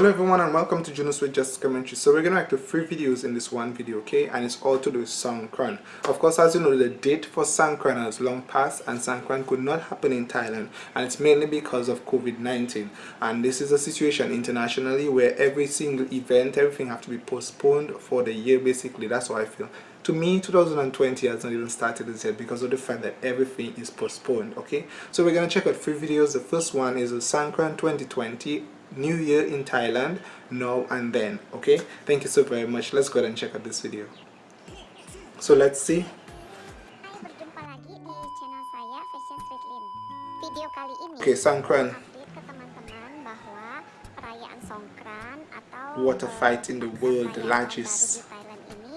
Hello everyone and welcome to Junos with Just Commentary. So we're going to make three videos in this one video, okay? And it's all to do with Songkran. Of course, as you know, the date for Songkran has long passed and Songkran could not happen in Thailand. And it's mainly because of COVID-19. And this is a situation internationally where every single event, everything have to be postponed for the year basically. That's how I feel. To me, 2020 has not even started as yet because of the fact that everything is postponed, okay? So we're going to check out three videos. The first one is a Songkran 2020 new year in Thailand now and then okay? Thank you so very much. Let's go ahead and check out this video. So let's see. Berjumpa lagi di channel saya Fashion Street Lin. Video kali ini okay Songkran update ke teman-teman bahwa perayaan Songkran atau water uh, fight in the world the largest. baru di Thailand ini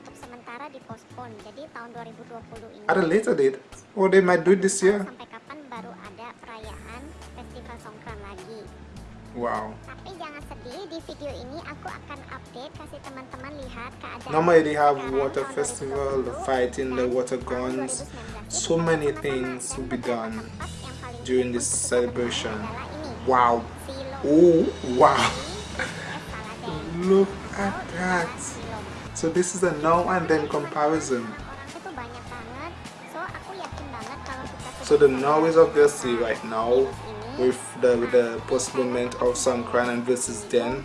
untuk sementara dipospon. Jadi tahun 2020 ini at a later date. Or they might do it this year wow. Tapi jangan sedih, di video ini aku akan update kasih teman-teman lihat keadaan normally they have water festival the fighting the water guns. so many things will be done Tempat yang paling during this celebration. wow. Oh wow. Di es Saladen. look at that. So this is a now and then comparison. Orangnya tuh banyak banget. So aku yakin banget kalau kita So the now is obviously right now with the with the postponement of Songkran and versus then.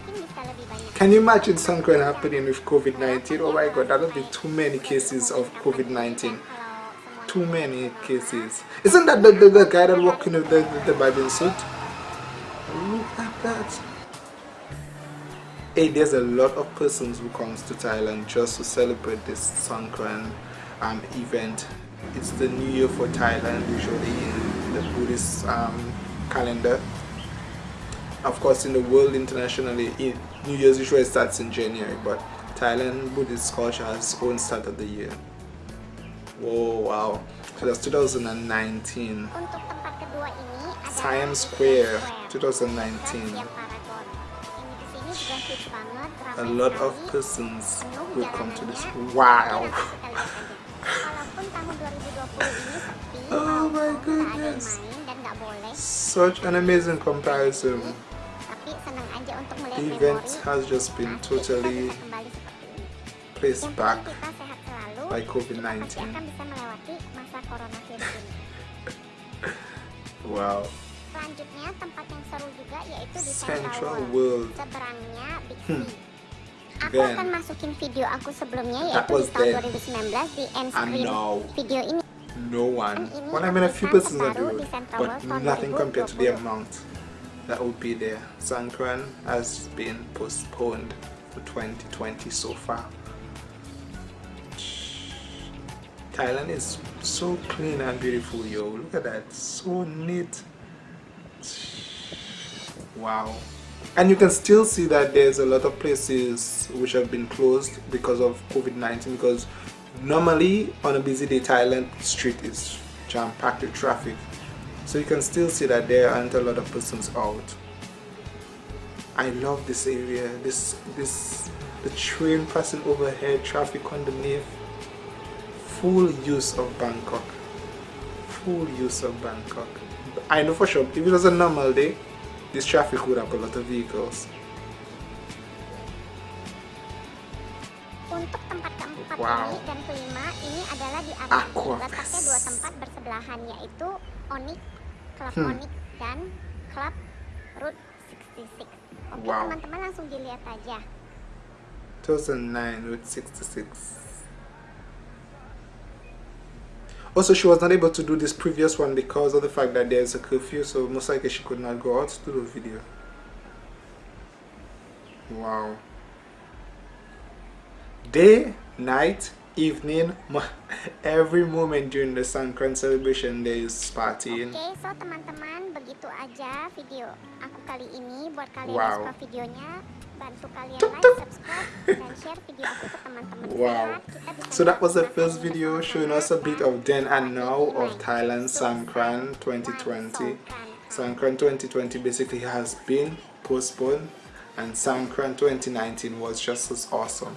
Can you imagine Songkran happening with COVID-19? Oh my god, that would be too many cases of COVID-19. Too many cases. Isn't that the, the, the guy that walking with the, the, the suit? Look at that. Hey, there's a lot of persons who comes to Thailand just to celebrate this Songkran um, event. It's the new year for Thailand, usually in the Buddhist um, calendar. Of course, in the world internationally, New Year's usually starts in January, but Thailand Buddhist culture has its own start of the year. Whoa, wow. So that's 2019. Untuk tempat kedua ini adalah Siam Square, 2019. Siam Paragon. Ini di sini juga hits banget, A lot of persons will come to this. Wow. Tapi nanti kita lihat aja. Walaupun tahun 2020 ini sepi, Oh my goodness. Such an amazing comparison. tapi senang aja untuk melihat The event memori. has just been Nanti kita totally bisa kembali seperti ini. placed Yang back penting kita sehat selalu, by kita COVID-19. pasti akan bisa melewati masa coronavirus ini. Wow. Selanjutnya tempat yang seru juga yaitu di Central Central World. World. Seberangnya Big C. Hmm. Aku Then, akan masukin video aku sebelumnya That yaitu was di tahun then. 2019 di end I screen know. video ini. No one. Well, I mean, a few persons that terbaru do it, but nothing compared to the amount that would be there. Songkran has been postponed for 2020 so far. Thailand is so clean and beautiful, yo. Look at that. So neat. Wow. And you can still see that there's a lot of places which have been closed because of COVID-19 because normally on a busy day Thailand street is jam-packed with traffic. So you can still see that there aren't a lot of persons out. I love this area. This this the train passing overhead, traffic underneath. Full use of Bangkok. Full use of Bangkok. I know for sure if it was a normal day, this traffic would have a lot of vehicles. Wow. ini dan kelima ini adalah di Aqua letaknya dua tempat bersebelahan yaitu Onyx, Club Hmm. Onyx dan Club Route 66. Oke Wow. teman-teman langsung dilihat aja. 2009 with 66. Also, she was not able to do this previous one because of the fact that there's a curfew, so most likely she could not go out to do the video. Wow. Day, night, evening, every moment during the Sankran celebration there is partying. Oke, so teman-teman begitu aja video aku kali ini. Buat kalian Wow. suka videonya, bantu kalian like, subscribe, dan share video aku ke teman-teman. Wow. So that was the first video showing us a bit of then and now of Thailand So, Sangkran 2020. Songkran? Sangkran 2020 basically has been postponed and Sangkran 2019 was just as awesome.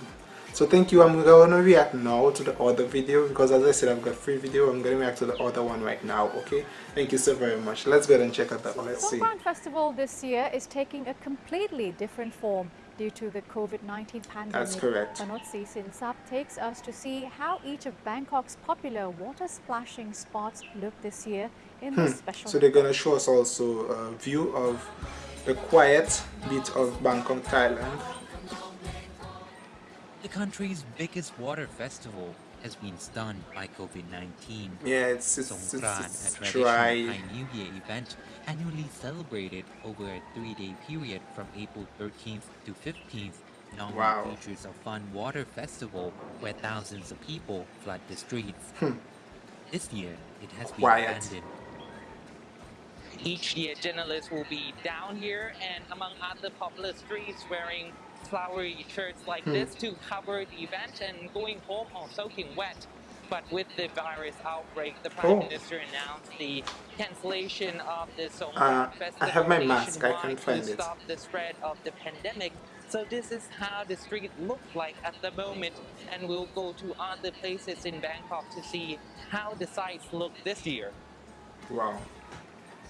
So thank you. I'm gonna react now to the other video because as i said i've got free video. I'm gonna react to the other one right now okay? Thank you so very much. Let's go ahead and check out that one. Let's see. Songkran Festival this year is taking a completely different form due to the COVID-19 pandemic. That's correct. Panotsi Sinsap takes us to see how each of Bangkok's popular water splashing spots look this year in this special Hmm. so they're gonna show us also a view of the quiet bit of bangkok thailand The country's biggest water festival has been stunned by COVID-19. yeah it's it's, it's, Songkran, it's a traditional dry Thai New Year event annually celebrated over a three-day period from April 13th to 15th, normally Wow. features a fun water festival where thousands of people flood the streets. Hmm. This year, it has been Quiet. abandoned. Each year, journalists will be down here and among other popular streets wearing flowery shirts like this to cover the event and going home or soaking wet. But with the virus outbreak, the Prime Oh. Minister announced the cancellation of the Uh, Festival I have my mask, I can't find to it. stop the spread of the pandemic. So this is how the street looks like at the moment, and we'll go to other places in Bangkok to see how the sites look this year. wow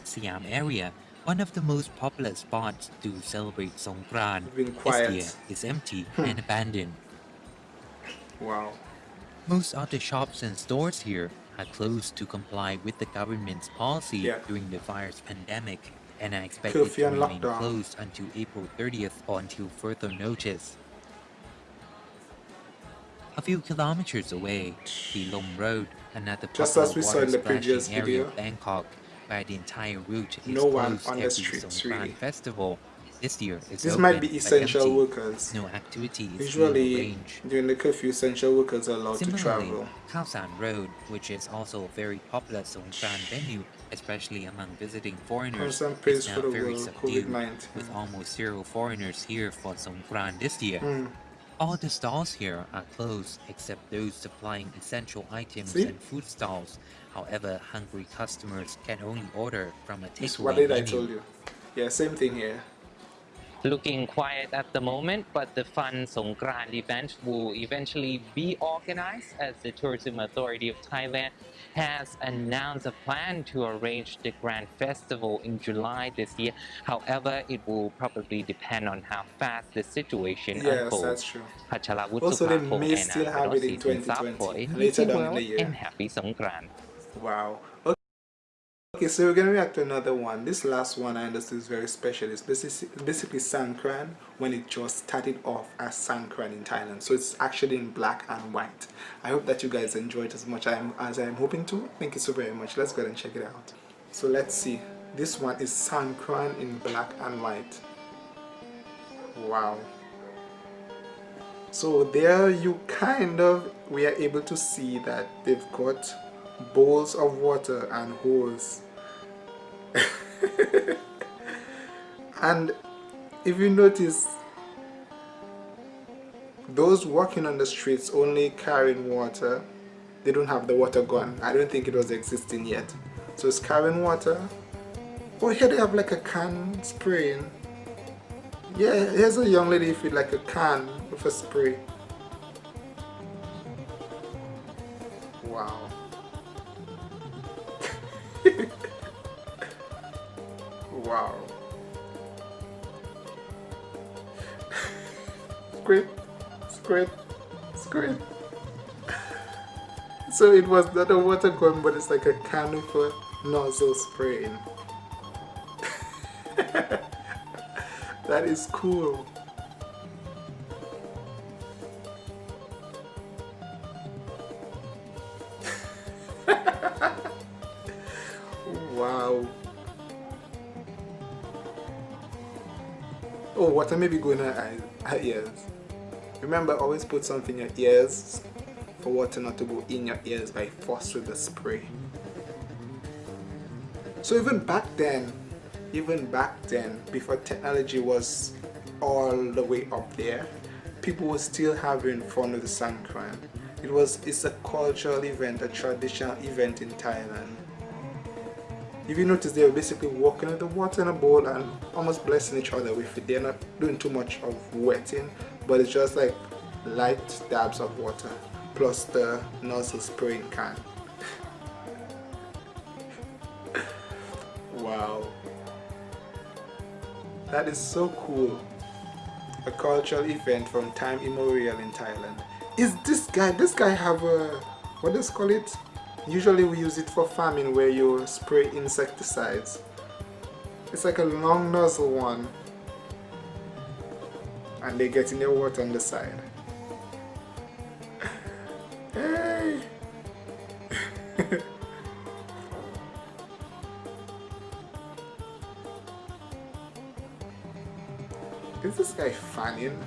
Siam area, one of the most popular spots to celebrate Songkran, this year is empty hmm. and abandoned. wow Most of the shops and stores here are closed to comply with the government's policy Yeah. during the virus pandemic and are expected to remain lockdown. closed until April 30th or until further notice. A few kilometers away, Silom Road, another Just popular as we saw water in the splashing area video, of Bangkok, where the entire route is no one on the streets, really. festival. This year is this open, might be essential workers No activity is being usually during the curfew essential workers are allowed to Similarly, travel Khao San Road, which is also a very popular Songkran venue, especially among visiting foreigners, Khao San prays is now very subdued, with almost zero foreigners here for Songkran this year. Hmm. All the stalls here are closed except those supplying essential items See? and food stalls. However, hungry customers can only order from a takeaway what did I menu. told you yeah same thing here looking quiet at the moment, but the fun Songkran event will eventually be organized as the Tourism Authority of Thailand has announced a plan to arrange the Grand Festival in July this year. However, it will probably depend on how fast the situation yes, unfolds. That's true. Also, they may still have it in 2020, later down in the year. And happy Songkran. Wow. Okay. So we're gonna react to another one. This last one I understood is very special. It's basically, basically Sankran when it just started off as Sankran in Thailand. So it's actually in black and white. I hope that you guys enjoyed as much as I am hoping to. Thank you so very much. Let's go ahead and check it out. So let's see. This one is Sankran in black and white. Wow. So there you kind of we are able to see that they've got bowls of water and hose. and if you notice those walking on the streets only carrying water they don't have the water gun i don't think it was existing yet. So it's carrying water. Oh here they have like a can spraying. Yeah here's a young lady with like a can with a spray. Wow wow. Squid. Squid. Squid. So it was not a water gun but it's like a can a nozzle spraying that is cool oh water may be going in her ears. Remember always put something in your ears for water not to go in your ears by force with the spray. So even back then even back then before technology was all the way up there people were still having fun with the Sangkran it was it's a cultural event a traditional event in Thailand if you notice they were basically walking in the water in a bowl and almost blessing each other with it. They're not doing too much of wetting but it's just like light dabs of water plus the nozzle spraying can. Wow. That is so cool. A cultural event from time immemorial in Thailand. Is this guy this guy have a what does call it usually we use it for farming where you spray insecticides. It's like a long nozzle one. And they get in the water on the side. Hey is this guy fanning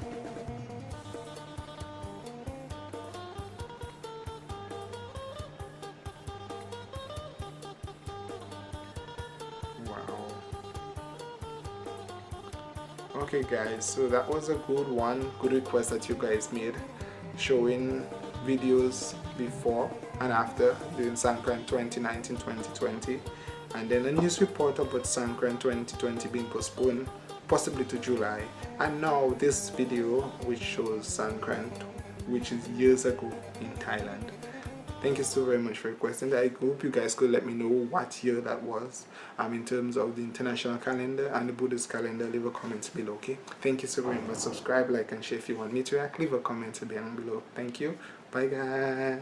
Okay guys, so that was a good one, good request that you guys made showing videos before and after during Sankran 2019-2020 and then a news report about Sankran 2020 being postponed possibly to July. And now this video which shows Sankran which is years ago in Thailand thank you so very much for requesting that. I hope you guys could let me know what year that was um in terms of the international calendar and the buddhist calendar. Leave a comment below okay? Thank you so very much. Subscribe like and share if you want me to react. Leave a comment down below. Thank you. Bye guys